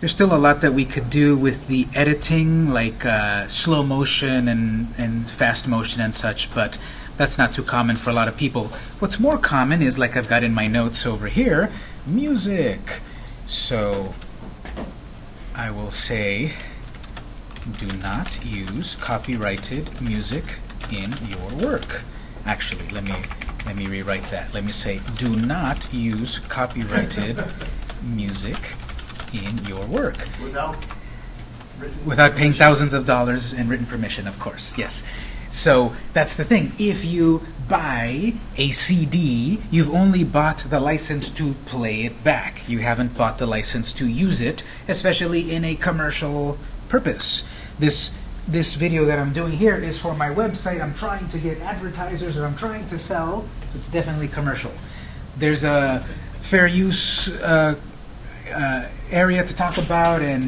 There's still a lot that we could do with the editing, like uh, slow motion and, and fast motion and such, but that's not too common for a lot of people. What's more common is, like I've got in my notes over here, music. So I will say, do not use copyrighted music in your work. Actually, let me let me rewrite that. Let me say, do not use copyrighted music in your work. Without Without paying thousands of dollars in written permission, of course, yes. So that's the thing. If you buy a CD, you've only bought the license to play it back. You haven't bought the license to use it, especially in a commercial purpose. This this video that I'm doing here is for my website. I'm trying to get advertisers or I'm trying to sell. It's definitely commercial. There's a fair use uh, uh, area to talk about and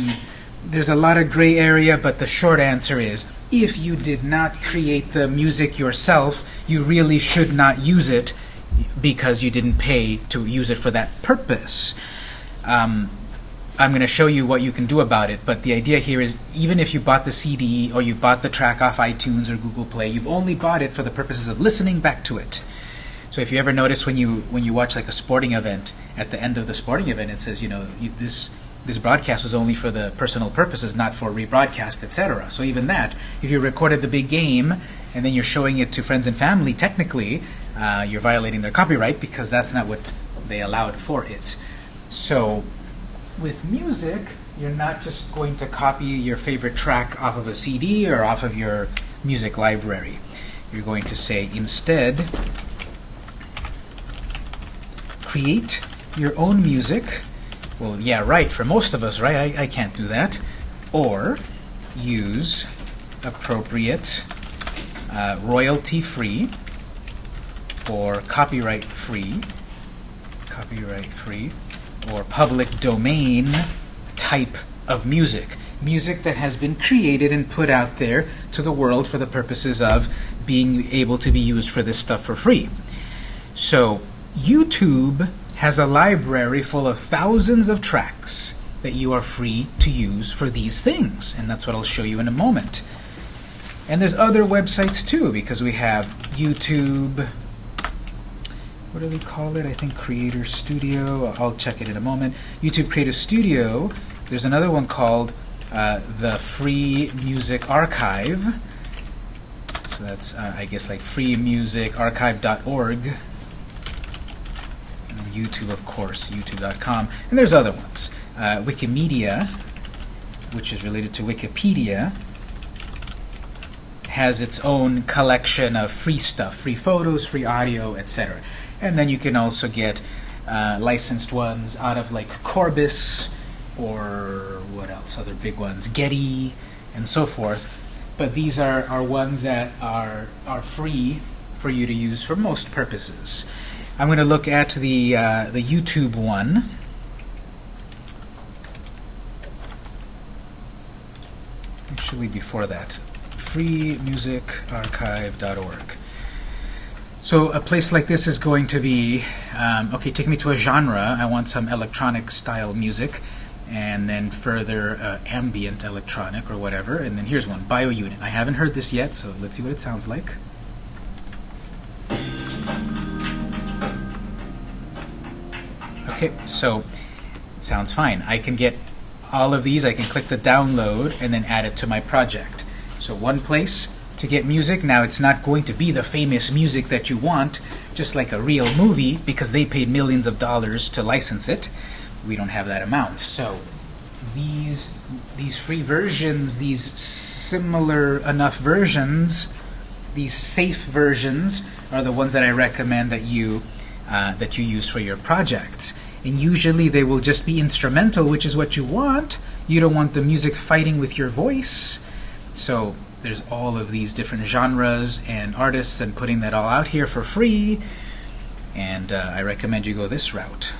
there's a lot of gray area, but the short answer is if you did not create the music yourself, you really should not use it because you didn't pay to use it for that purpose. Um, I'm going to show you what you can do about it, but the idea here is even if you bought the CD or you bought the track off iTunes or Google Play, you've only bought it for the purposes of listening back to it. So if you ever notice when you when you watch like a sporting event, at the end of the sporting event it says, you know, you, this this broadcast was only for the personal purposes, not for rebroadcast, etc. So even that, if you recorded the big game and then you're showing it to friends and family, technically uh, you're violating their copyright because that's not what they allowed for it. So with music, you're not just going to copy your favorite track off of a CD or off of your music library. You're going to say instead, create your own music. Well, yeah, right, for most of us, right? I, I can't do that. Or use appropriate uh, royalty-free or copyright-free, copyright-free, or public domain type of music. Music that has been created and put out there to the world for the purposes of being able to be used for this stuff for free. So YouTube has a library full of thousands of tracks that you are free to use for these things. And that's what I'll show you in a moment. And there's other websites too, because we have YouTube, what do we call it? I think Creator Studio. I'll check it in a moment. YouTube Creator Studio. There's another one called uh, the Free Music Archive. So that's, uh, I guess, like freemusicarchive.org. YouTube, of course, youtube.com. And there's other ones. Uh, Wikimedia, which is related to Wikipedia, has its own collection of free stuff, free photos, free audio, etc. And then you can also get uh, licensed ones out of like Corbis or what else, other big ones, Getty, and so forth. But these are, are ones that are, are free for you to use for most purposes. I'm going to look at the, uh, the YouTube one. Actually, before that, freemusicarchive.org. So a place like this is going to be, um, okay, take me to a genre. I want some electronic style music, and then further uh, ambient electronic or whatever. And then here's one, BioUnit. I haven't heard this yet, so let's see what it sounds like. Okay, so sounds fine. I can get all of these. I can click the download and then add it to my project. So one place to get music. Now, it's not going to be the famous music that you want, just like a real movie, because they paid millions of dollars to license it. We don't have that amount. So these these free versions, these similar enough versions, these safe versions, are the ones that I recommend that you uh, that you use for your projects. And usually they will just be instrumental, which is what you want. You don't want the music fighting with your voice. So there's all of these different genres and artists and putting that all out here for free. And uh, I recommend you go this route.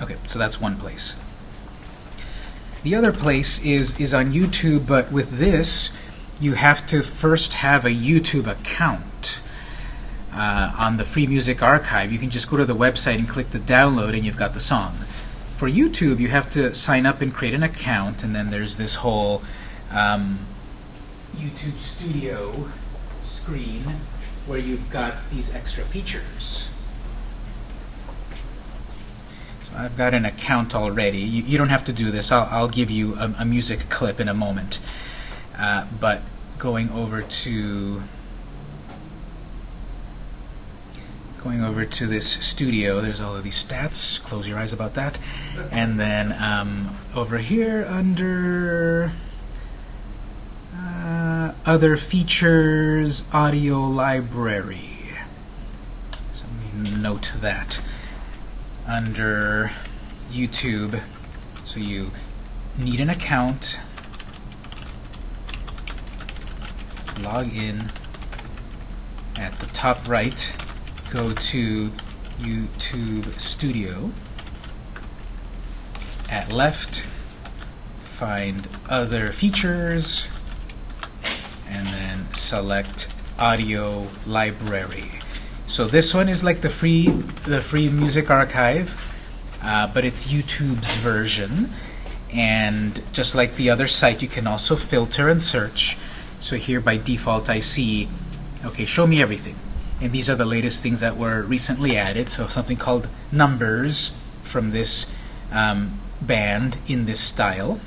Okay, so that's one place. The other place is, is on YouTube, but with this, you have to first have a YouTube account. uh, on the Free Music Archive, you can just go to the website and click the download and you've got the song. For YouTube, you have to sign up and create an account, and then there's this whole um, YouTube Studio screen where you've got these extra features. So I've got an account already. You, you don't have to do this. I'll, I'll give you a, a music clip in a moment. Uh, but going over to going over to this studio, there's all of these stats. Close your eyes about that. And then um, over here under uh, other features, audio library. So let me note that. Under YouTube, so you need an account, log in at the top right go to YouTube Studio. At left, find Other Features, and then select Audio Library. So this one is like the free, the free music archive, uh, but it's YouTube's version. And just like the other site, you can also filter and search. So here by default I see, okay, show me everything. And these are the latest things that were recently added. So something called Numbers from this um, band in this style.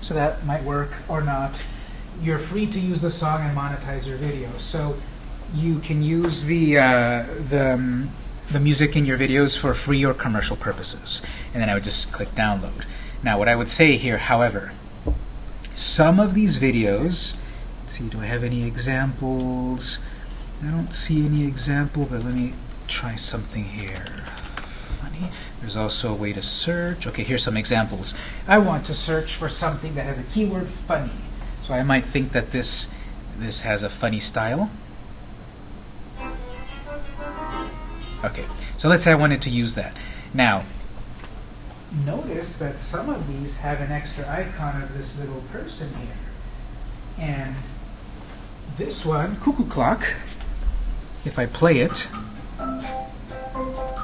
So that might work or not. You're free to use the song and monetize your video. So you can use the uh, the um, the music in your videos for free or commercial purposes. And then I would just click download. Now what I would say here, however, some of these videos, let's see, do I have any examples? I don't see any example, but let me try something here. Funny. There's also a way to search. Okay, here's some examples. I want to search for something that has a keyword funny. So I might think that this this has a funny style. Okay, so let's say I wanted to use that. Now, notice that some of these have an extra icon of this little person here. And this one, Cuckoo Clock, if I play it,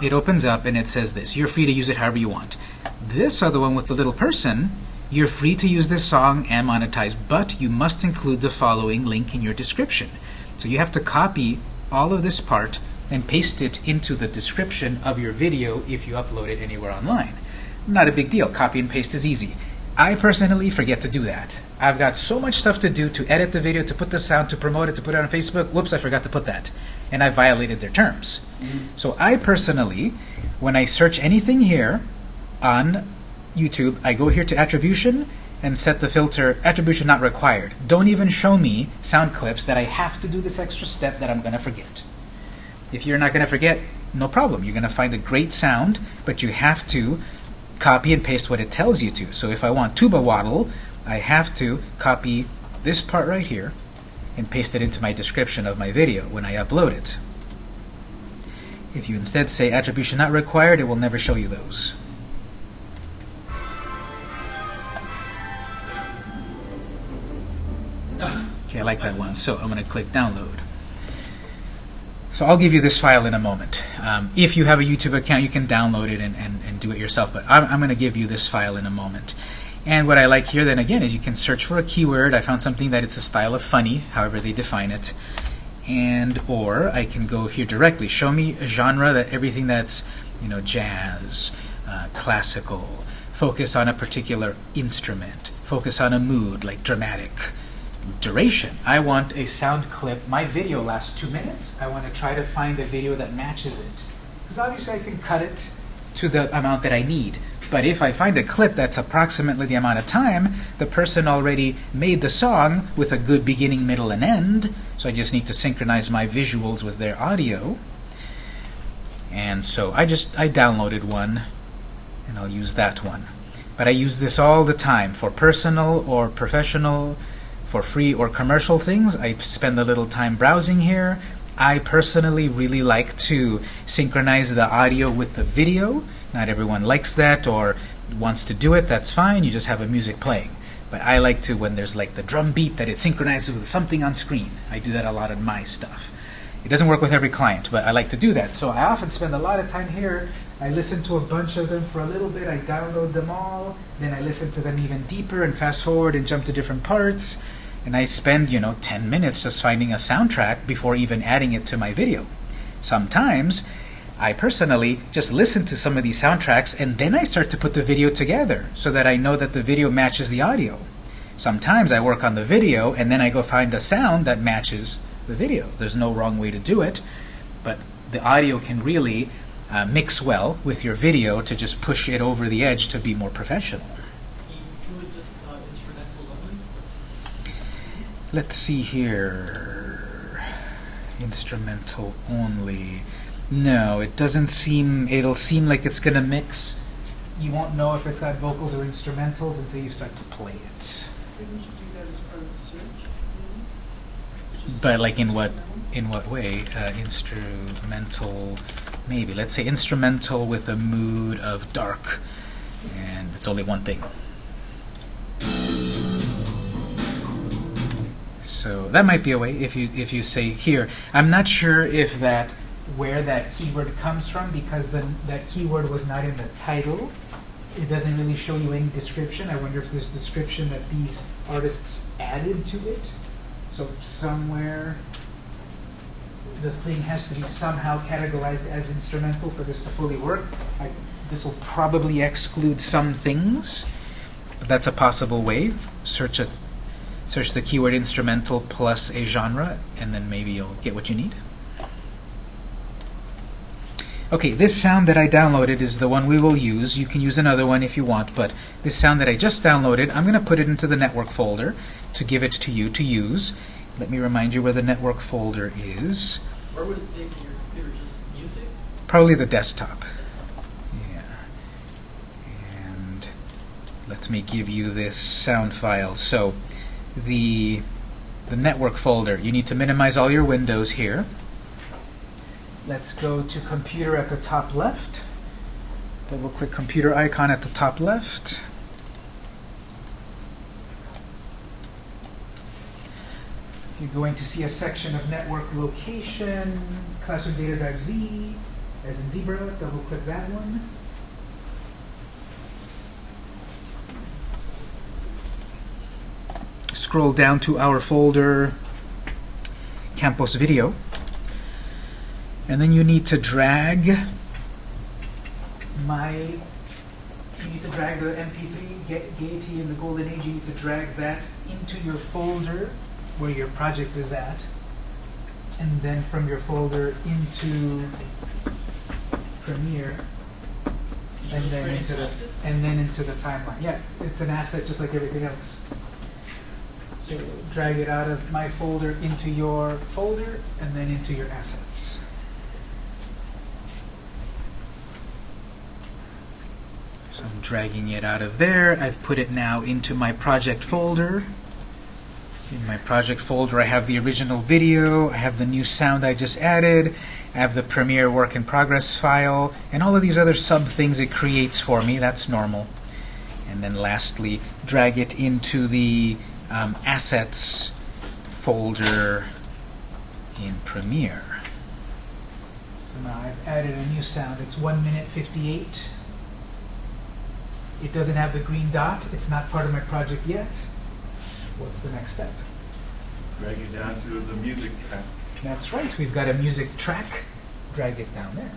it opens up and it says this. You're free to use it however you want. This other one with the little person, you're free to use this song and monetize, but you must include the following link in your description. So you have to copy all of this part and paste it into the description of your video if you upload it anywhere online. Not a big deal. Copy and paste is easy. I personally forget to do that. I've got so much stuff to do to edit the video, to put the sound, to promote it, to put it on Facebook. Whoops, I forgot to put that. And I violated their terms. Mm -hmm. So I personally, when I search anything here on YouTube, I go here to attribution and set the filter attribution not required. Don't even show me sound clips that I have to do this extra step that I'm going to forget. If you're not going to forget, no problem. You're going to find a great sound, but you have to copy and paste what it tells you to. So if I want tuba waddle, I have to copy this part right here and paste it into my description of my video when I upload it. If you instead say attribution not required, it will never show you those. Okay, I like that one. So I'm going to click download. So I'll give you this file in a moment. Um, if you have a YouTube account, you can download it and, and, and do it yourself, but I'm, I'm going to give you this file in a moment. And what I like here then again is you can search for a keyword. I found something that it's a style of funny, however they define it. And or I can go here directly. Show me a genre that everything that's you know jazz, uh, classical, focus on a particular instrument, focus on a mood like dramatic, duration. I want a sound clip. My video lasts two minutes. I want to try to find a video that matches it. Because obviously I can cut it to the amount that I need. But if I find a clip that's approximately the amount of time, the person already made the song with a good beginning, middle, and end. So I just need to synchronize my visuals with their audio. And so I just I downloaded one, and I'll use that one. But I use this all the time for personal or professional for free or commercial things. I spend a little time browsing here. I personally really like to synchronize the audio with the video. Not everyone likes that, or wants to do it, that's fine. You just have a music playing. But I like to, when there's like the drum beat, that it synchronizes with something on screen. I do that a lot in my stuff. It doesn't work with every client, but I like to do that. So I often spend a lot of time here. I listen to a bunch of them for a little bit. I download them all. Then I listen to them even deeper and fast forward and jump to different parts. And I spend, you know, 10 minutes just finding a soundtrack before even adding it to my video. Sometimes I personally just listen to some of these soundtracks and then I start to put the video together so that I know that the video matches the audio. Sometimes I work on the video and then I go find a sound that matches the video. There's no wrong way to do it, but the audio can really uh, mix well with your video to just push it over the edge to be more professional. Just, uh, Let's see here. Instrumental only. No, it doesn't seem, it'll seem like it's going to mix. You won't know if it's got vocals or instrumentals until you start to play it. But like in what in what way? Uh, instrumental, maybe. Let's say instrumental with a mood of dark, and it's only one thing. So that might be a way if you if you say here. I'm not sure if that where that keyword comes from because then that keyword was not in the title. It doesn't really show you any description. I wonder if there's description that these artists added to it. So somewhere the thing has to be somehow categorized as instrumental for this to fully work. this will probably exclude some things, but that's a possible way. Search a search the keyword instrumental plus a genre, and then maybe you'll get what you need. Okay, this sound that I downloaded is the one we will use. You can use another one if you want, but this sound that I just downloaded, I'm going to put it into the network folder to give it to you to use. Let me remind you where the network folder is. Where would it save to your computer? Just music? Probably the desktop. Yeah. And let me give you this sound file. So the the network folder, you need to minimize all your windows here. Let's go to computer at the top left. Double click computer icon at the top left. You're going to see a section of network location, classroom data drive Z, as in zebra, double click that one. Scroll down to our folder, Campus Video. And then you need to drag my, you need to drag the MP3 get Gaiety in the Golden Age, you need to drag that into your folder where your project is at. And then from your folder into Premiere. And then into the and then into the timeline. Yeah, it's an asset just like everything else. Drag it out of my folder into your folder and then into your assets. So I'm dragging it out of there. I've put it now into my project folder. In my project folder, I have the original video, I have the new sound I just added, I have the Premiere work in progress file, and all of these other sub things it creates for me. That's normal. And then lastly, drag it into the um, assets folder in Premiere. So now I've added a new sound. It's 1 minute 58. It doesn't have the green dot. It's not part of my project yet. What's the next step? Drag it down to the music track. That's right. We've got a music track. Drag it down there.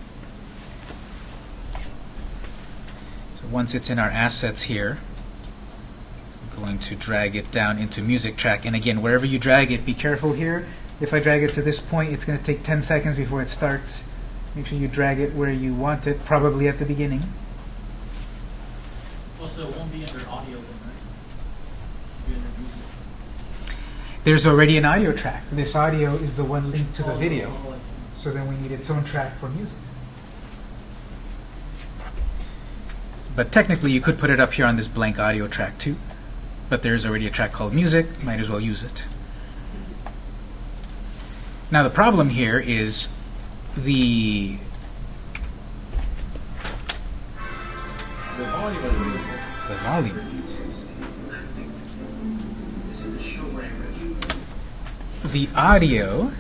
So once it's in our assets here, I'm going to drag it down into music track. And again, wherever you drag it, be careful here. If I drag it to this point, it's going to take 10 seconds before it starts. Make sure you drag it where you want it, probably at the beginning. Also, it won't be under audio then, right? There's already an audio track. This audio is the one linked to the Oh, video. oh, So then we need its own track for music. But technically, you could put it up here on this blank audio track too. But there's already a track called music. Might as well use it. Now the problem here is the The The volume of the music. The volume. The audio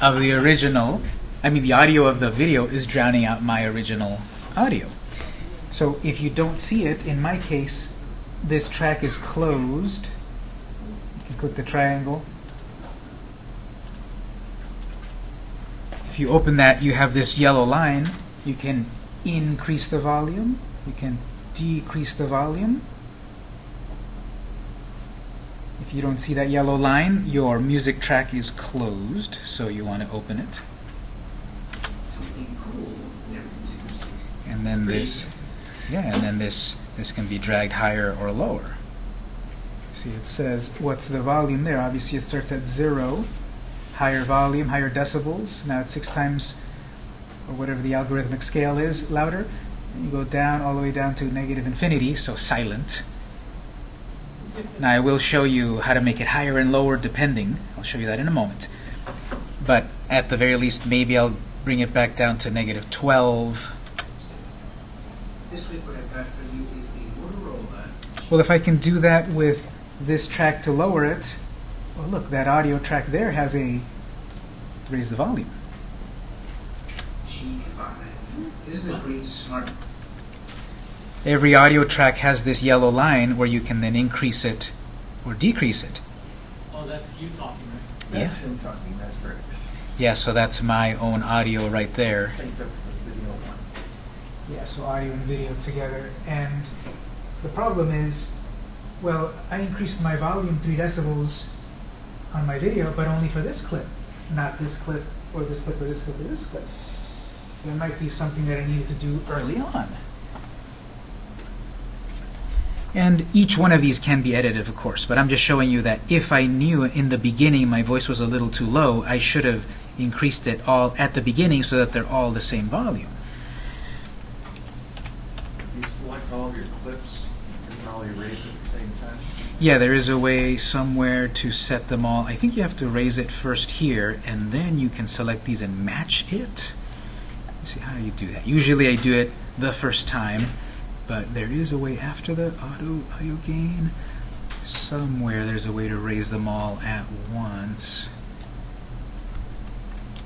of the original, I mean the audio of the video is drowning out my original audio. So if you don't see it, in my case, this track is closed. You can click the triangle. If you open that, you have this yellow line. You can increase the volume. You can decrease the volume. If you don't see that yellow line, your music track is closed, so you want to open it. And then this, yeah, and then this this can be dragged higher or lower. See, it says what's the volume there? Obviously, it starts at zero, higher volume, higher decibels. Now it's six times, or whatever the algorithmic scale is, louder. And you go down all the way down to negative infinity, so silent. Now I will show you how to make it higher and lower depending. I'll show you that in a moment. But at the very least, maybe I'll bring it back down to negative 12. This for you. Well, if I can do that with this track to lower it, well, look, that audio track there has a raise the volume. G5. This is a great smart. Every audio track has this yellow line where you can then increase it or decrease it. Oh, that's you talking, right? That's him talking, that's correct. Yeah, so that's my own audio right there. Synced up video. Yeah, so audio and video together. And the problem is, well, I increased my volume 3 decibels on my video, but only for this clip, not this clip, or this clip, or this clip, or this clip. So there might be something that I needed to do early on. And each one of these can be edited, of course, but I'm just showing you that if I knew in the beginning my voice was a little too low, I should have increased it all at the beginning so that they're all the same volume. You select all of your clips and all erase at the same time. Yeah, there is a way somewhere to set them all. I think you have to raise it first here, and then you can select these and match it. Let's see, how you do that? Usually I do it the first time, but there is a way after the auto audio gain. Somewhere there's a way to raise them all at once.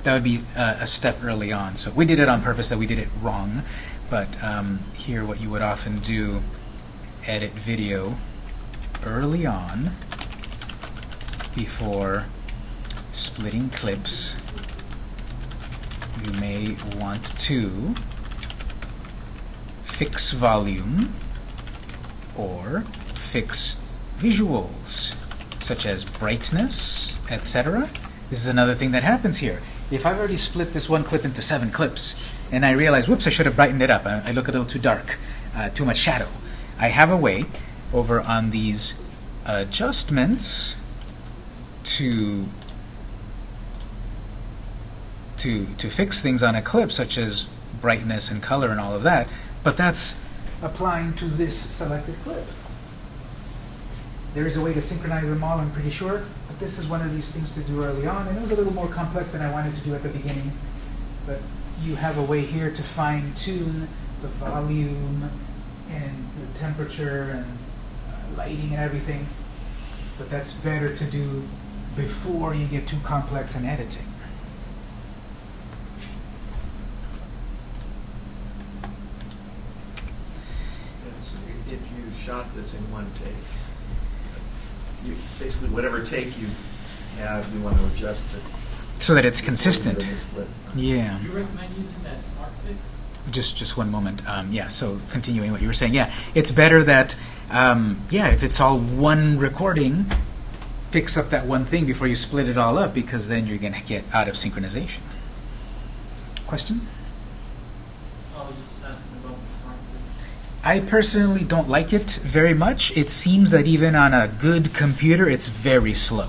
That would be uh, a step early on. So we did it on purpose that we did it wrong. But um, here what you would often do, edit video early on before splitting clips. You may want to fix volume or fix visuals such as brightness, etc. This is another thing that happens here. If I've already split this one clip into seven clips and I realize, whoops, I should have brightened it up. I, I look a little too dark, uh, too much shadow. I have a way over on these adjustments to to to fix things on a clip such as brightness and color and all of that but that's applying to this selected clip. There is a way to synchronize them all I'm pretty sure but this is one of these things to do early on and it was a little more complex than I wanted to do at the beginning but you have a way here to fine tune the volume and the temperature and lighting and everything but that's better to do before you get too complex in editing. So if you shot this in one take, you, basically whatever take you have, you want to adjust it. So that it's before you consistent. do. Yeah. You recommend using that smart fix? Just just one moment. Um, yeah. So continuing what you were saying. Yeah, it's better that um, yeah, if it's all one recording, fix up that one thing before you split it all up because then you're going to get out of synchronization. Question? I was just asking about the smart fix. I personally don't like it very much. It seems that even on a good computer, it's very slow.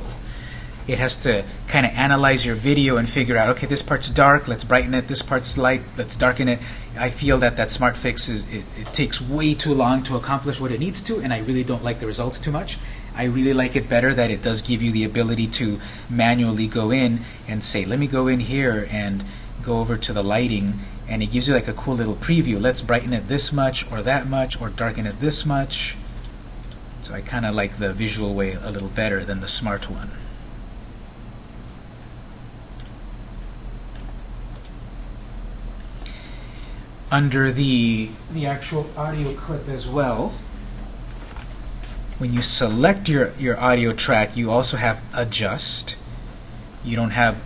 It has to kind of analyze your video and figure out, okay, this part's dark, let's brighten it. This part's light, let's darken it. I feel that that smart fix is it, it takes way too long to accomplish what it needs to, and I really don't like the results too much. I really like it better that it does give you the ability to manually go in and say, let me go in here and go over to the lighting and it gives you like a cool little preview. Let's brighten it this much or that much or darken it this much. So I kind of like the visual way a little better than the smart one. Under the the actual audio clip as well, when you select your, your audio track, you also have adjust. You don't have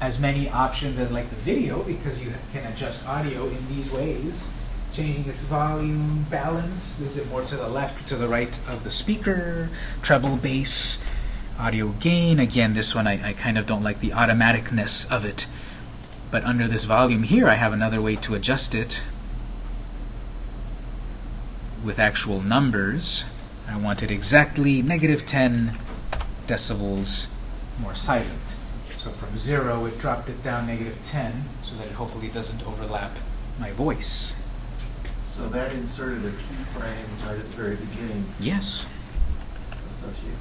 as many options as like the video because you can adjust audio in these ways. Changing its volume, balance, is it more to the left or to the right of the speaker, treble, bass, audio gain. Again, this one I, I kind of don't like the automaticness of it. But under this volume here, I have another way to adjust it with actual numbers. I want it exactly negative 10 decibels more silent. So from 0, it dropped it down negative 10 so that it hopefully doesn't overlap my voice. So that inserted a keyframe right at the very beginning Yes, associated.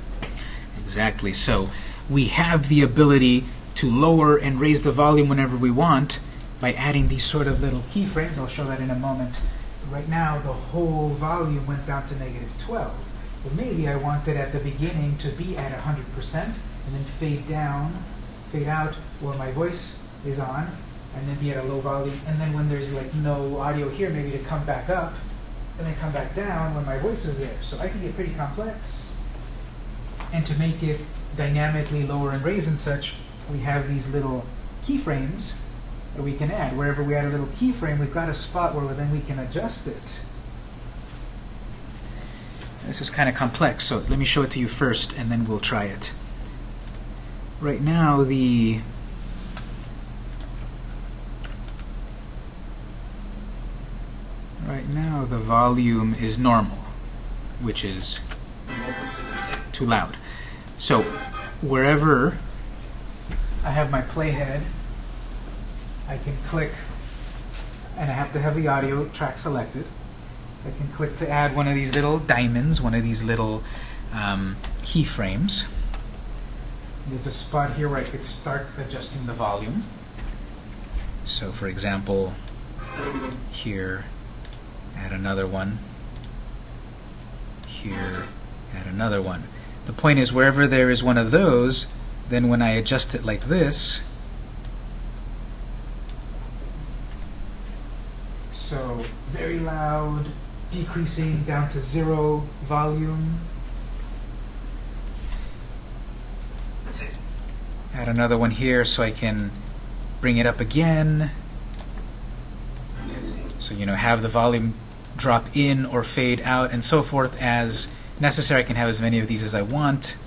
exactly. So we have the ability to lower and raise the volume whenever we want by adding these sort of little keyframes. I'll show that in a moment. Right now, the whole volume went down to negative 12. But maybe I want it at the beginning to be at 100% and then fade down, fade out where my voice is on, and then be at a low volume. And then when there's like no audio here, maybe to come back up and then come back down when my voice is there. So I can get pretty complex. And to make it dynamically lower and raise and such, we have these little keyframes that we can add. Wherever we add a little keyframe, we've got a spot where then we can adjust it. This is kind of complex, so let me show it to you first, and then we'll try it. Right now, the right now the volume is normal, which is too loud. So wherever I have my playhead, I can click, and I have to have the audio track selected. I can click to add one of these little diamonds, one of these little um, keyframes. There's a spot here where I could start adjusting the volume. So for example, here, add another one. Here, add another one. The point is wherever there is one of those, then when I adjust it like this, so very loud, decreasing down to zero volume. Add another one here so I can bring it up again. So, you know, have the volume drop in or fade out and so forth as necessary. I can have as many of these as I want.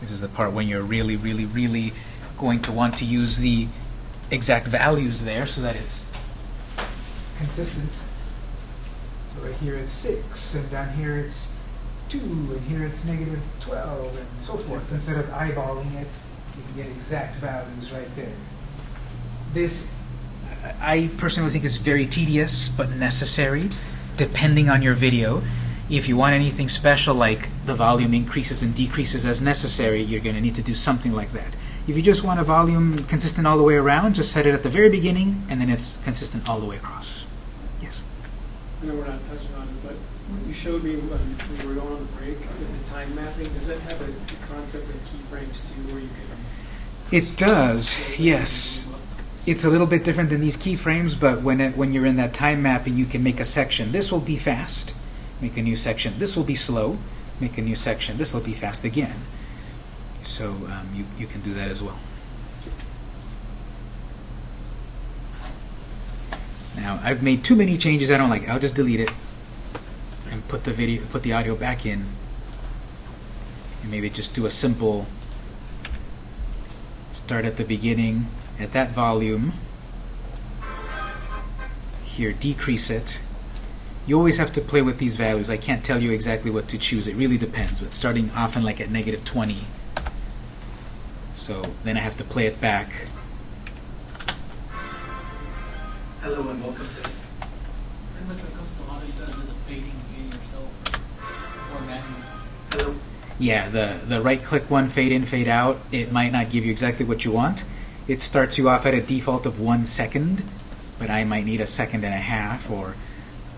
This is the part when you're really, really, really going to want to use the exact values there so that it's consistent. So right here it's 6, and down here it's 2, and here it's negative 12, and so forth. Instead of eyeballing it, you can get exact values right there. This, I personally think is very tedious, but necessary, depending on your video. If you want anything special like the volume increases and decreases as necessary, you're going to need to do something like that. If you just want a volume consistent all the way around, just set it at the very beginning, and then it's consistent all the way across. Yes? I know we're not touching on it, but you showed me when we were going on the break, with the time mapping, does that have a, the concept of keyframes too, where you can? It does, yes. It's a little bit different than these keyframes, but when it, when you're in that time mapping, you can make a section. This will be fast. Make a new section. This will be slow. Make a new section. This will be fast again. So um, you, you can do that as well. Now I've made too many changes I don't like. I'll just delete it and put the video, put the audio back in, and maybe just do a simple start at the beginning at that volume. Here, decrease it. You always have to play with these values. I can't tell you exactly what to choose. It really depends. But starting often like at negative 20. So then I have to play it back. Hello and welcome to And when it comes to audio, you gotta do the fading in yourself. Or manual. hello. Yeah, the, the right click one, fade in, fade out, it might not give you exactly what you want. It starts you off at a default of one second, but but I might need a second and a half, or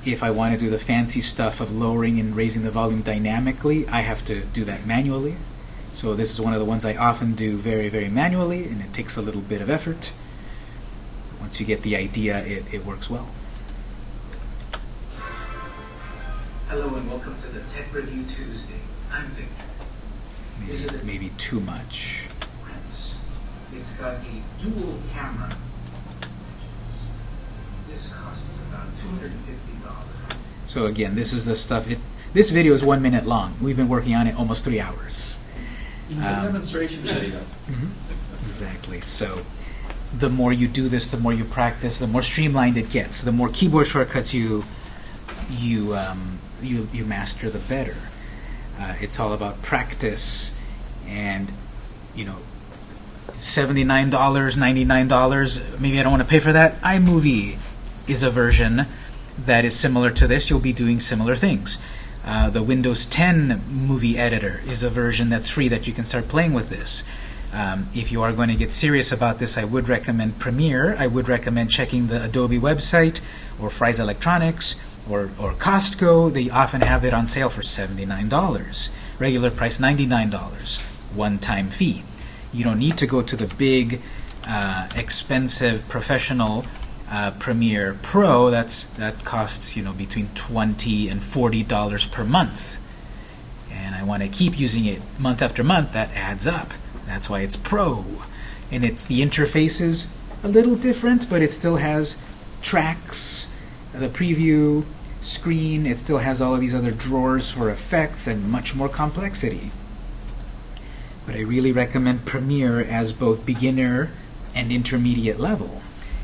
if I want to do the fancy stuff of lowering and raising the volume dynamically, I have to do that manually. So this is one of the ones I often do very, very manually, and it takes a little bit of effort. Once you get the idea, it, it works well. Hello and welcome to the Tech Review Tuesday. I'm Victor. Is it Maybe, maybe too much. It's got a dual camera. This costs about $250. So again, this is the stuff. It, this video is one minute long. We've been working on it almost three hours. It's a Um, demonstration video. Exactly. So the more you do this, the more you practice, the more streamlined it gets. The more keyboard shortcuts you you um, you you master, the better. Uh, it's all about practice, and you know, seventy nine dollars, ninety nine dollars. Maybe I don't want to pay for that. iMovie is a version that is similar to this. You'll be doing similar things. Uh, the Windows 10 movie editor is a version that's free that you can start playing with this. Um, if you are going to get serious about this, I would recommend Premiere. I would recommend checking the Adobe website or Fry's Electronics or, or Costco. They often have it on sale for $79. Regular price $99. One-time fee. You don't need to go to the big, uh, expensive professional uh, Premiere Pro. That's that costs you know between twenty and forty dollars per month, and I want to keep using it month after month. That adds up. That's why it's Pro, and it's the interface is a little different, but it still has tracks, the preview screen. It still has all of these other drawers for effects and much more complexity. But I really recommend Premiere as both beginner and intermediate level.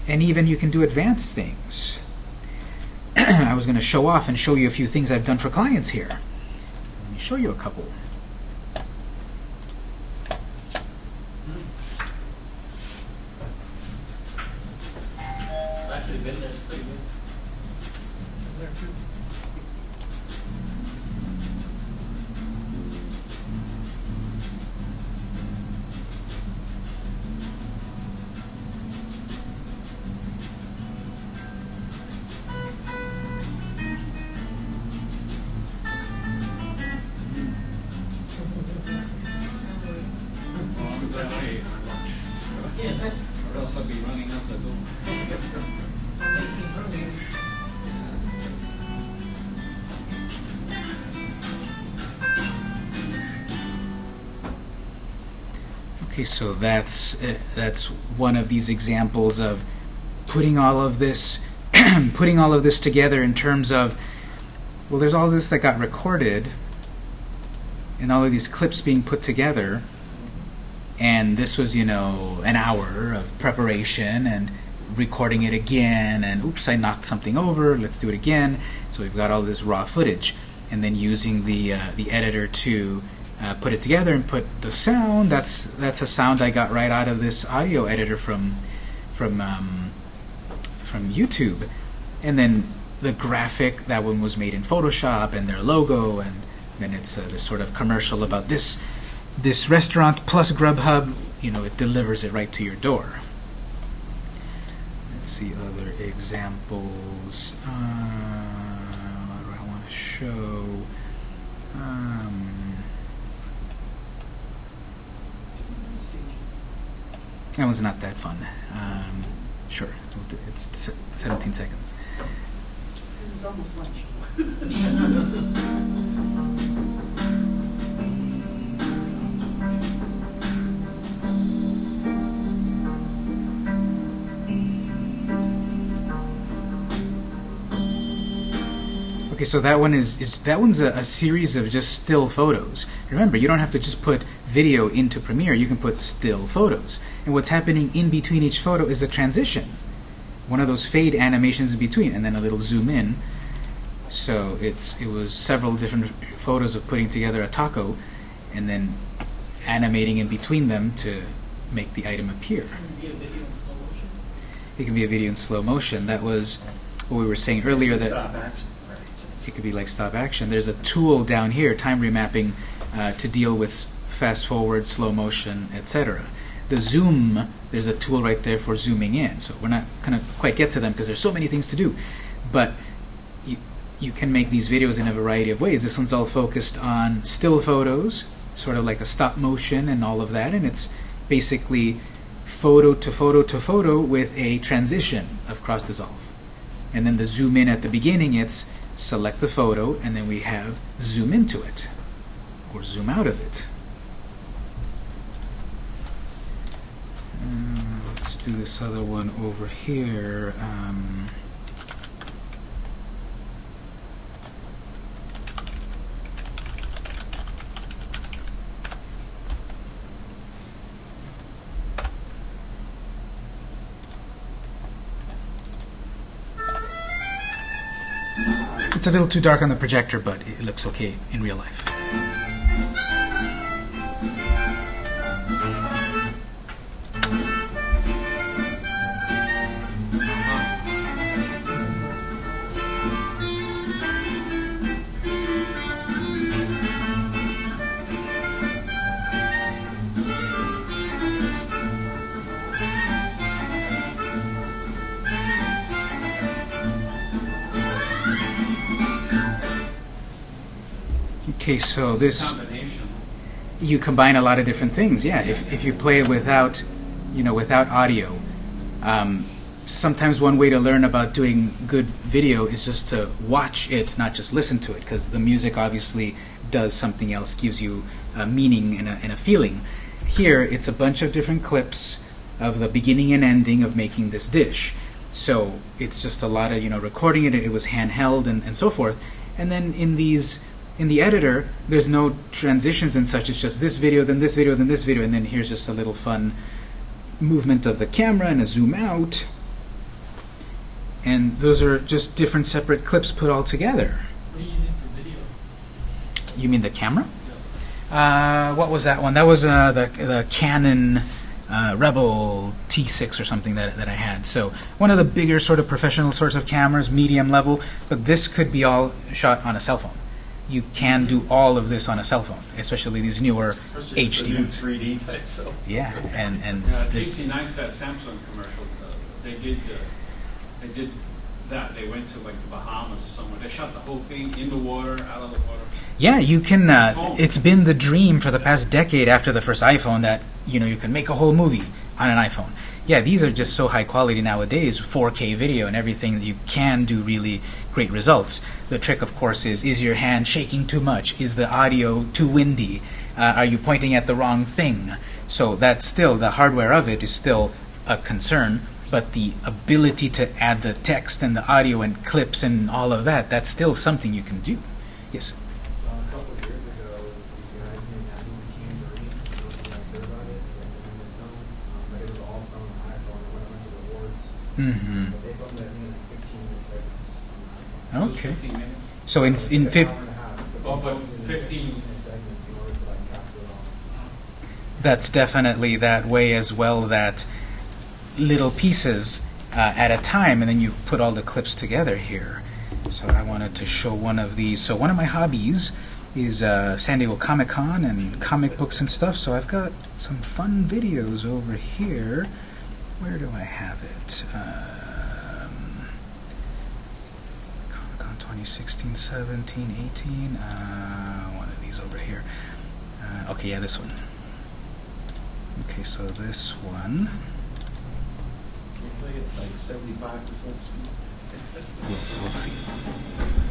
And even you can do advanced things. I was going to show off and show you a few things I've done for clients here. Let me show you a couple. Actually, been there, so that's uh, that's one of these examples of putting all of this putting all of this together in terms of well, there's all this that got recorded, and all of these clips being put together, and this was you know an hour of preparation and recording it again, and oops, I knocked something over. Let's do it again. So we've got all this raw footage, and then using the uh, the editor to uh, put it together and put the sound. That's that's a sound I got right out of this audio editor from from um, from YouTube, and then the graphic. That one was made in Photoshop, and their logo, and then it's uh, this sort of commercial about this this restaurant plus Grubhub. You know, it delivers it right to your door. Let's see other examples. Uh, what do I want to show? Um, That one's not that fun. Um, sure, it's 17 seconds. It's almost lunch. Okay, so that one is, is that one's a, a series of just still photos. Remember, you don't have to just put video into Premiere. You can put still photos, and what's happening in between each photo is a transition, one of those fade animations in between, and then a little zoom in. So it's it was several different photos of putting together a taco, and then animating in between them to make the item appear. It can be a video in slow motion. That was what we were saying earlier. That Stop action. Right, so it's- it could be like stop action. There's a tool down here, time remapping, uh, to deal with s- fast forward, slow motion, etc. the zoom, there's a tool right there for zooming in. So we're not going to quite get to them because there's so many things to do. But you, you can make these videos in a variety of ways. This one's all focused on still photos, sort of like a stop motion and all of that. And it's basically photo to photo to photo with a transition of cross dissolve. And then the zoom in at the beginning, it's select the photo, and then we have zoom into it, or zoom out of it. Uh, let's do this other one over here. Um, It's a little too dark on the projector, but it looks okay in real life. Okay, so this you combine a lot of different things. Yeah, if, if you play it without, you know, without audio, um, sometimes one way to learn about doing good video is just to watch it, not just listen to it, because the music obviously does something else, gives you a meaning and a, and a feeling. Here, it's a bunch of different clips of the beginning and ending of making this dish. So it's just a lot of you know recording it. It was handheld and, and so forth. And then in these in the editor, there's no transitions and such. It's just this video, then this video, then this video, and then here's just a little fun movement of the camera and a zoom out. And those are just different separate clips put all together. What are you using for video? You mean the camera? Uh, what was that one? That was uh, the the Canon uh, Rebel T6 or something that that I had. So one of the bigger sort of professional sorts of cameras, medium level. But this could be all shot on a cell phone. You can do all of this on a cell phone, especially these newer Especially HD the new ones. 3D type, so. Yeah, and and Yeah, the- Casey Neistat Samsung commercial, uh, they did, uh, they did that. They went to like the Bahamas or somewhere. They shot the whole thing in the water, out of the water. Yeah, you can. Uh, it's been the dream for the past decade after the first iPhone that you know you can make a whole movie on an iPhone. Yeah, these are just so high quality nowadays, 4K video and everything that you can do really great results. The trick, of course, is is your hand shaking too much? Is the audio too windy? Uh, are you pointing at the wrong thing? So that's still the hardware of it is still a concern, but the ability to add the text and the audio and clips and all of that, that's still something you can do. Yes. Minute segments in order to like capture it all. that's definitely that way as well. That little pieces uh, at a time, and then you put all the clips together here. So I wanted to show one of these. So one of my hobbies is uh, San Diego Comic Con and comic books and stuff. So I've got some fun videos over here. Where do I have it? Um, Comic Con 2016, 17, 18. Uh, one of these over here. Uh, okay, yeah, this one. Okay, so this one. Can you play it like seventy-five percent speed? We'll, we'll see.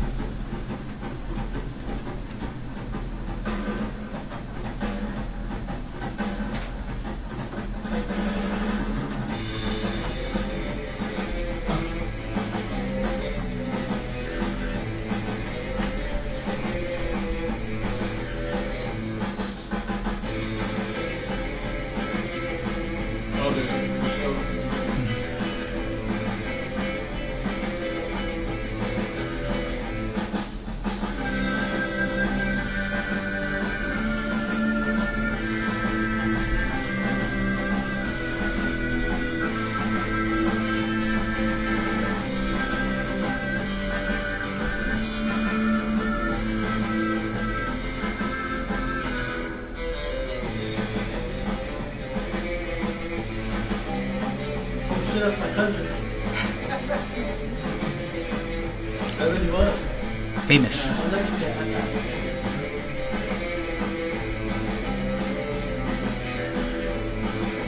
Famous.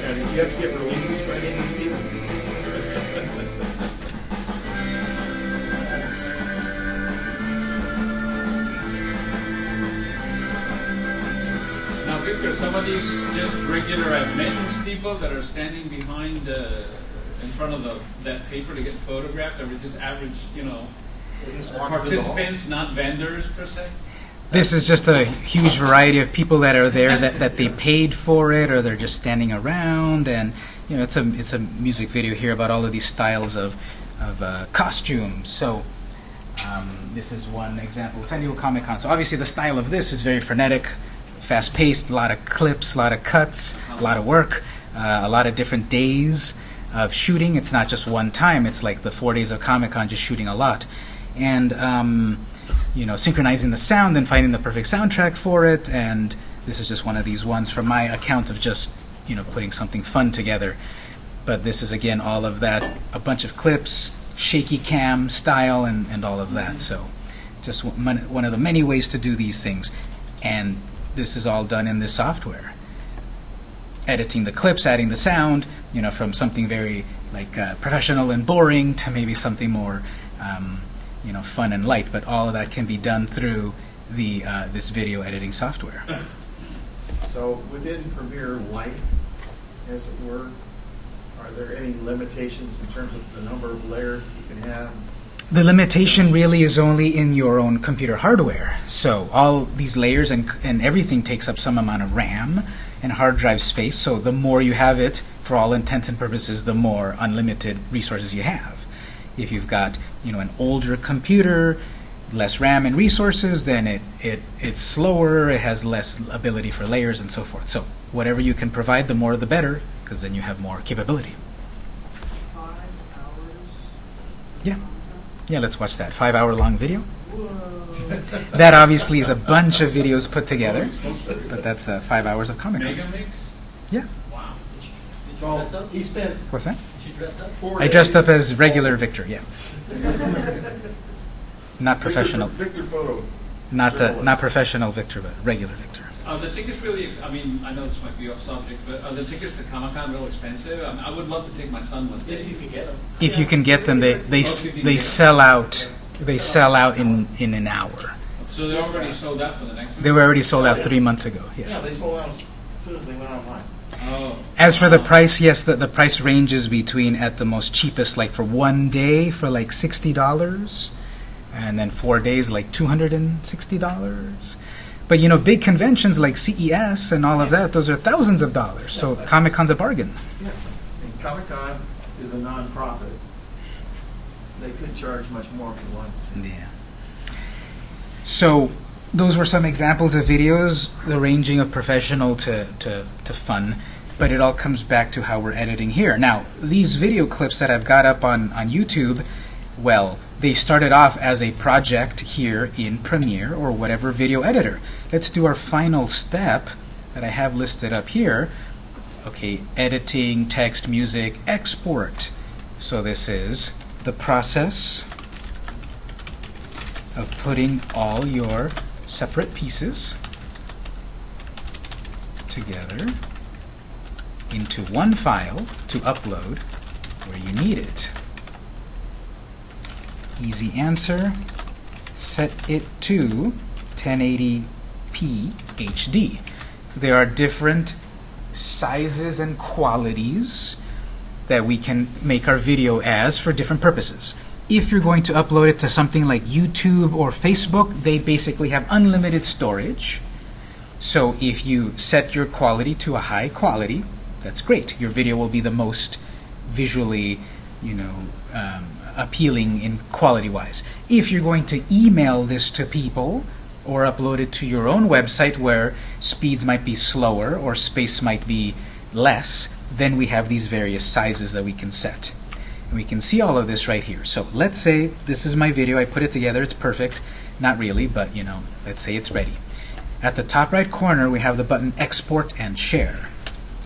Do you Victor, some of these just regular admittance people that are standing behind, uh, in front of the, that paper to get photographed, are just average, you know, participants, not vendors per se? This is just a huge variety of people that are there that, that they paid for it or they're just standing around and you know it's a it's a music video here about all of these styles of of uh, costumes. So um, this is one example, San Diego Comic Con. So obviously the style of this is very frenetic, fast paced, a lot of clips, a lot of cuts, a lot of work, uh, a lot of different days of shooting. It's not just one time. It's like the four days of Comic Con, just shooting a lot, and um, you know, synchronizing the sound and finding the perfect soundtrack for it. And this is just one of these ones from my account of just, you know, putting something fun together. But this is again all of that, a bunch of clips, shaky cam style, and, and all of that. So just one one of the many ways to do these things. And this is all done in this software. Editing the clips, adding the sound, you know, from something very like uh, professional and boring to maybe something more um, you know, fun and light, but all of that can be done through the uh, this video editing software. So within Premiere Lite, as it were, are there any limitations in terms of the number of layers that you can have? The limitation really is only in your own computer hardware. So all these layers and, and everything takes up some amount of RAM and hard drive space. So the more you have it, for all intents and purposes, the more unlimited resources you have. If you've got you know an older computer, less RAM and resources, then it, it it's slower. It has less ability for layers and so forth. So whatever you can provide, the more the better, because then you have more capability. Yeah. Yeah, let's watch that five-hour-long video. Whoa. That obviously is a bunch of videos put together, but that's uh, five hours of Comic Mega Mix? Yeah. Wow. Did you So dress up? he spent What's that? Did you dress I dressed up as regular Victor. Yeah, not professional, Victor, Victor Photo. not uh, not professional Victor, but regular Victor. Are the tickets really, ex- I mean, I know this might be off subject, but are the tickets to Comic Con real expensive? I, mean, I would love to take my son one day. If you could get them. If you can get them, they they s- they sell out. They sell out in in an hour. So they're already sold out for the next one? They were already sold out three months ago. Yeah, Yeah. they sold out as soon as they went online. Oh. As for the price, yes, the, the price ranges between at the most cheapest, like for one day for like sixty dollars, and then four days like two hundred and sixty dollars. But you know, big conventions like CES and all of that, those are thousands of dollars. So Comic Con's a bargain. Yeah, and Comic Con is a nonprofit. They could charge much more if they wanted to. Yeah. So those were some examples of videos, the ranging of professional to, to, to fun, but it all comes back to how we're editing here. Now, these video clips that I've got up on, on YouTube, well, they started off as a project here in Premiere or whatever video editor. Let's do our final step that I have listed up here. Okay, editing, text, music, export. So this is the process of putting all your separate pieces together into one file to upload where you need it. Easy answer. Set it to 1080p HD. There are different sizes and qualities that we can make our video as for different purposes. If you're going to upload it to something like YouTube or Facebook, they basically have unlimited storage. So if you set your quality to a high quality, that's great. Your video will be the most visually, you know, um, appealing in quality-wise. If you're going to email this to people or upload it to your own website where speeds might be slower or space might be less, then we have these various sizes that we can set. And we can see all of this right here. So let's say this is my video, I put it together, it's perfect. Not really, but you know, let's say it's ready. At the top right corner, we have the button Export and Share.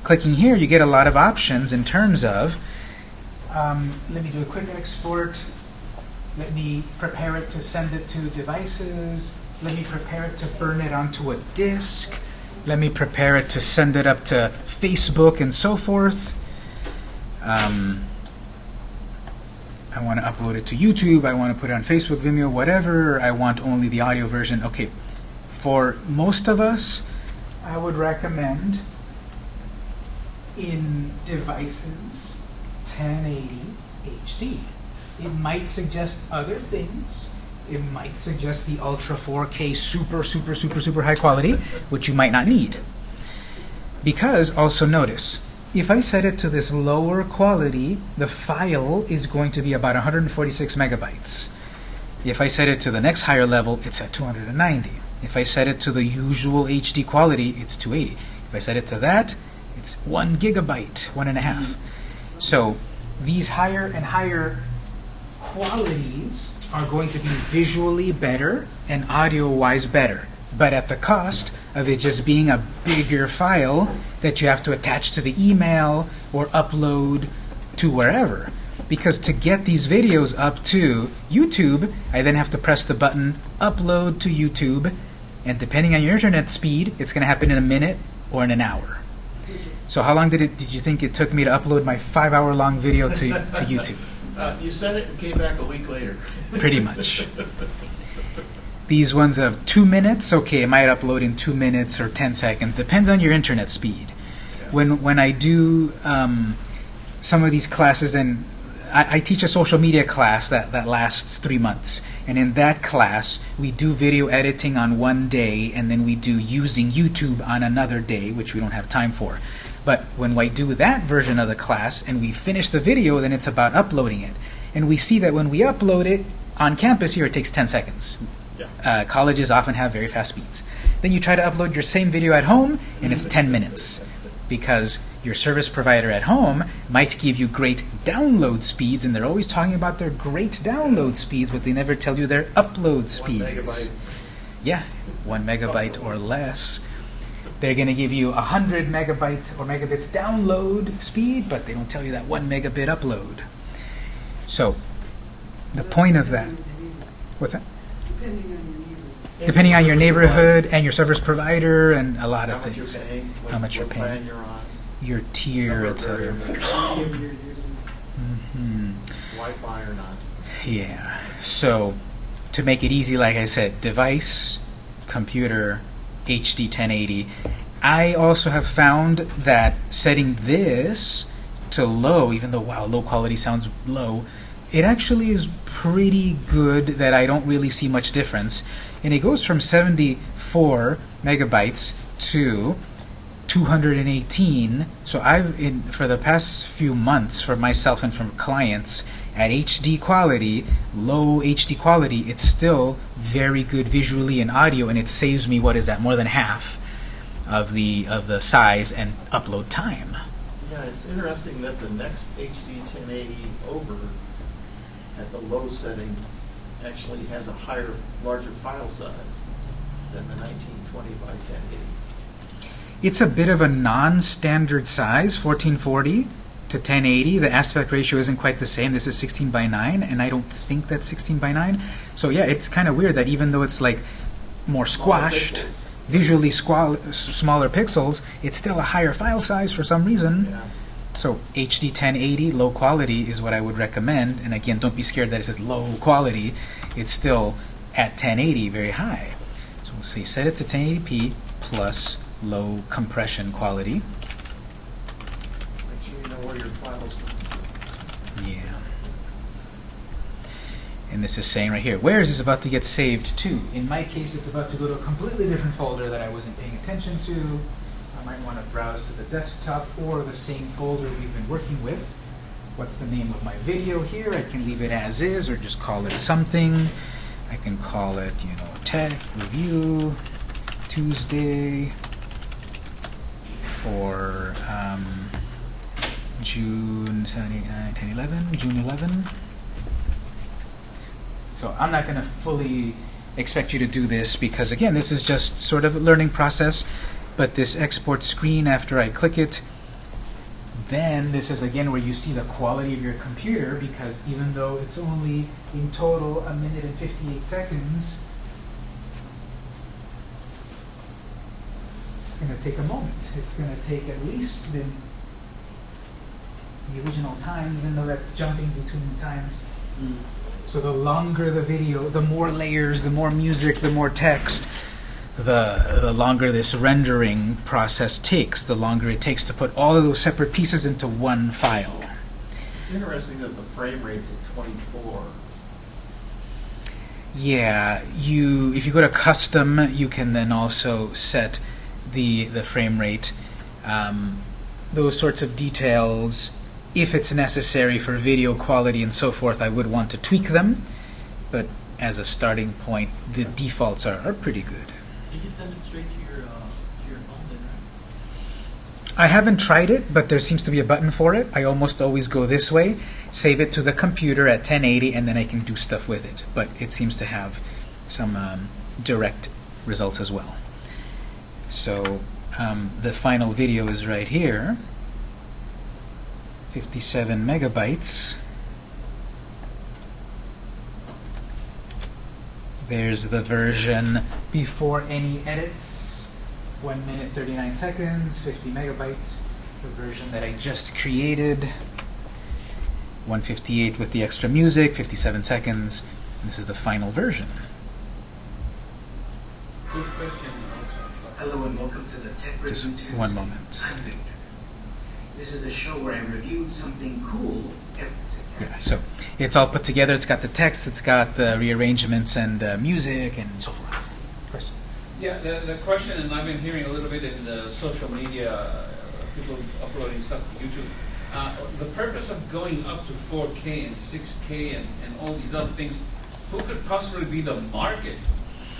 Clicking here, you get a lot of options in terms of Um, let me do a quick export. Let me prepare it to send it to devices. Let me prepare it to burn it onto a disk. Let me prepare it to send it up to Facebook and so forth. Um, I want to upload it to YouTube. I want to put it on Facebook, Vimeo, whatever. I want only the audio version. Okay, for most of us, I would recommend in devices 1080 HD. It might suggest other things. It might suggest the Ultra 4K super, super, super, super high quality, which you might not need. Because, also notice, if I set it to this lower quality, the file is going to be about 146 megabytes. If I set it to the next higher level, it's at 290. If I set it to the usual HD quality, it's 280. If I set it to that, it's one gigabyte, one and a half. So these higher and higher qualities are going to be visually better and audio-wise better, but at the cost of it just being a bigger file that you have to attach to the email or upload to wherever. Because to get these videos up to YouTube, I then have to press the button Upload to YouTube, and depending on your internet speed, it's going to happen in a minute or in an hour. So how long did it? Did you think it took me to upload my five-hour-long video to to YouTube? Uh, you sent it and came back a week later. Pretty much. These ones of two minutes, okay, it might upload in two minutes or 10 seconds. Depends on your internet speed. When, when I do um, some of these classes, and I, I teach a social media class that, that lasts three months. And in that class, we do video editing on one day, and then we do using YouTube on another day, which we don't have time for. But when we do that version of the class and we finish the video, then it's about uploading it. And we see that when we upload it on campus here, it takes 10 seconds. Yeah. Uh, colleges often have very fast speeds. Then you try to upload your same video at home, and it's 10 minutes. Because your service provider at home might give you great download speeds, and they're always talking about their great download speeds, but they never tell you their upload One speeds. megabyte. Yeah, one megabyte or less. They're going to give you a hundred megabyte or megabits download speed, but they don't tell you that one megabit upload. So, the point of that, what's that? Depending on your neighborhood. Depending on your neighborhood and your service provider and a lot of things, How much you're paying. plan you're on, your tier, etc. variables, Medium you're using. hmm Wi-Fi or not. Yeah. So, to make it easy, like I said, device, computer, HD 1080. I also have found that setting this to low, even though, wow, low quality sounds low, it actually is pretty good that I don't really see much difference. And it goes from 74 megabytes to 218. So I've, in, for the past few months, for myself and from clients, at HD quality, low HD quality, it's still very good visually and audio, and it saves me what is that more than half of the of the size and upload time. Yeah, it's interesting that the next HD 1080 over at the low setting actually has a higher, larger file size than the 1920 by 1080. It's a bit of a non-standard size, 1440 to 1080. The aspect ratio isn't quite the same. This is 16 by 9, and I don't think that's 16 by 9. So yeah, it's kind of weird that even though it's like more squashed, visually squal- smaller pixels, it's still a higher file size for some reason. Yeah. So HD 1080, low quality, is what I would recommend. And again, don't be scared that it says low quality. It's still at 1080, very high. So we'll say set it to 1080p plus low compression quality. Where your files. Yeah. And this is saying right here, where is this about to get saved to? In my case, it's about to go to a completely different folder that I wasn't paying attention to. I might want to browse to the desktop or the same folder we've been working with. What's the name of my video here? I can leave it as is or just call it something. I can call it, you know, tech review Tuesday for um, June 7, 8, 9, 10, 11, June 11. So I'm not going to fully expect you to do this because, again, this is just sort of a learning process. But this export screen, after I click it, then this is again where you see the quality of your computer because even though it's only in total a minute and 58 seconds, it's going to take a moment. It's going to take at least the, the original time, even though that's jumping between times. So the longer the video, the more layers, the more music, the more text, the the longer this rendering process takes, the longer it takes to put all of those separate pieces into one file. It's interesting that the frame rate's at twenty-four. Yeah, you if you go to custom, you can then also set the the frame rate, um, those sorts of details. If it's necessary for video quality and so forth, I would want to tweak them. But as a starting point, the defaults are, are pretty good. You can send it straight to your uh, to your phone, then, right? I haven't tried it, but there seems to be a button for it. I almost always go this way, save it to the computer at 1080, and then I can do stuff with it. But it seems to have some um, direct results as well. So um, the final video is right here. 57 megabytes. There's the version before any edits. 1 minute 39 seconds, 50 megabytes. The version that I just created. 158 with the extra music, 57 seconds. This is the final version. Good question. Hello and welcome to the Tech Just one moment. I'm Victor. This is the show where I reviewed something cool Yeah, so it's all put together. It's got the text, it's got the rearrangements and uh, music and so forth. Question? Yeah, the, the question, and I've been hearing a little bit in the social media, uh, people uploading stuff to YouTube. Uh, the purpose of going up to 4K and 6K and, and all these other things, who could possibly be the market?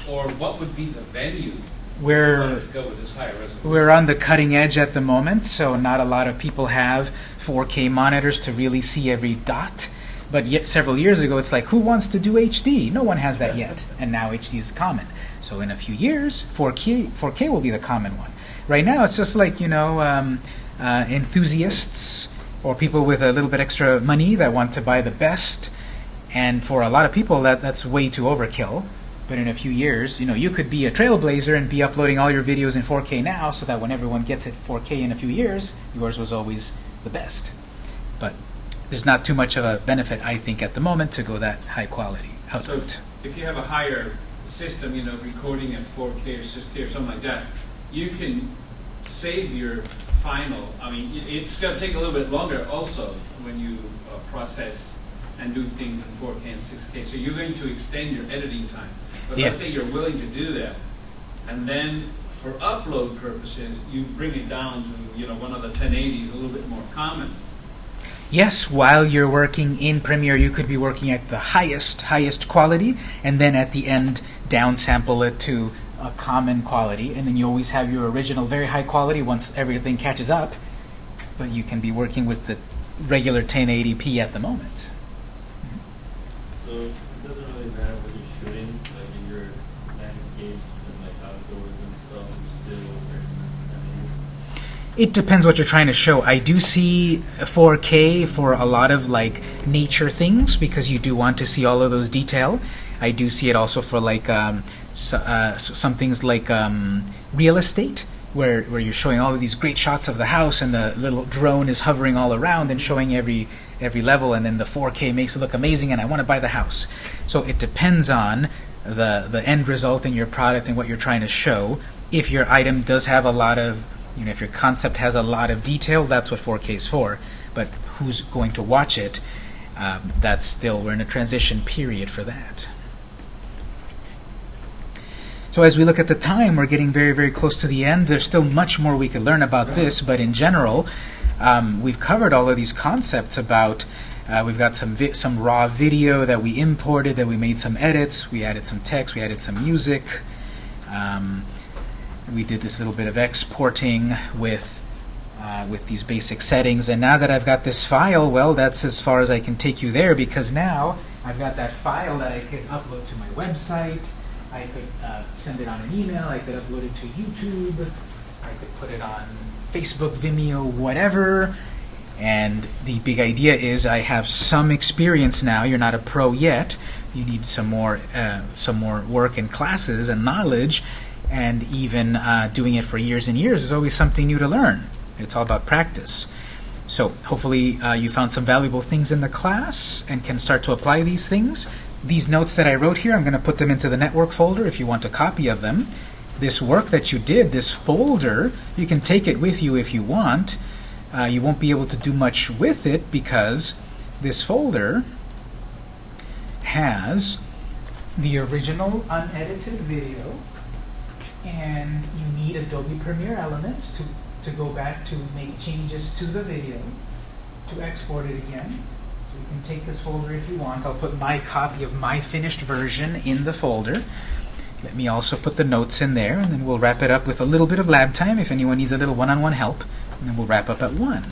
Or what would be the venue if you We're wanted to go with this higher resolution? We're on the cutting edge at the moment, so not a lot of people have 4K monitors to really see every dot. But yet several years ago, it's like, who wants to do HD? No one has that yet, and now HD is common. So in a few years, 4K 4K will be the common one. Right now, it's just like you know um, uh, enthusiasts or people with a little bit extra money that want to buy the best. And for a lot of people, that that's way too overkill. But in a few years, you know, you could be a trailblazer and be uploading all your videos in 4K now, so that when everyone gets it 4K in a few years, yours was always the best. But there's not too much of a benefit, I think, at the moment to go that high quality So if you have a higher system, you know, recording at 4K or 6K or something like that, you can save your final. I mean, it's going to take a little bit longer also when you uh, process and do things in 4K and 6K. So you're going to extend your editing time. But let's say you're willing to do that, and then for upload purposes, you bring it down to you know one of the 1080s, a little bit more common. Yes, while you're working in Premiere, you could be working at the highest, highest quality, and then at the end, downsample it to a common quality, and then you always have your original very high quality once everything catches up. But you can be working with the regular 1080p at the moment. So it doesn't really matter what you're shooting, like in your landscapes and like outdoors and stuff, you still recommend It depends what you're trying to show. I do see 4K for a lot of like nature things because you do want to see all of those detail. I do see it also for like um, so, uh, s- some things like um, real estate, where where you're showing all of these great shots of the house and the little drone is hovering all around and showing every every level, and then the 4K makes it look amazing, and I want to buy the house. So it depends on the the end result in your product and what you're trying to show. If your item does have a lot of you know, if your concept has a lot of detail, that's what 4K is for. But who's going to watch it? Um, that's still we're in a transition period for that. So as we look at the time, we're getting very, very close to the end. There's still much more we could learn about this, but in general, um, we've covered all of these concepts about. Uh, we've got some some raw video that we imported, that we made some edits, we added some text, we added some music. Um, we did this little bit of exporting with uh, with these basic settings. And now that I've got this file, well, that's as far as I can take you there because now I've got that file that I could upload to my website. I could uh, send it on an email. I could upload it to YouTube. I could put it on Facebook, Vimeo, whatever. And the big idea is I have some experience now. You're not a pro yet. You need some more, uh, some more work and classes and knowledge. And even uh, doing it for years and years is always something new to learn. It's all about practice. So hopefully uh, you found some valuable things in the class and can start to apply these things. These notes that I wrote here, I'm going to put them into the network folder if you want a copy of them. This work that you did, this folder, you can take it with you if you want. Uh, you won't be able to do much with it because this folder has the original unedited video and you need Adobe Premiere Elements to, to go back to make changes to the video to export it again. So you can take this folder if you want. I'll put my copy of my finished version in the folder. Let me also put the notes in there, and then we'll wrap it up with a little bit of lab time if anyone needs a little one-on-one help, and then we'll wrap up at 1.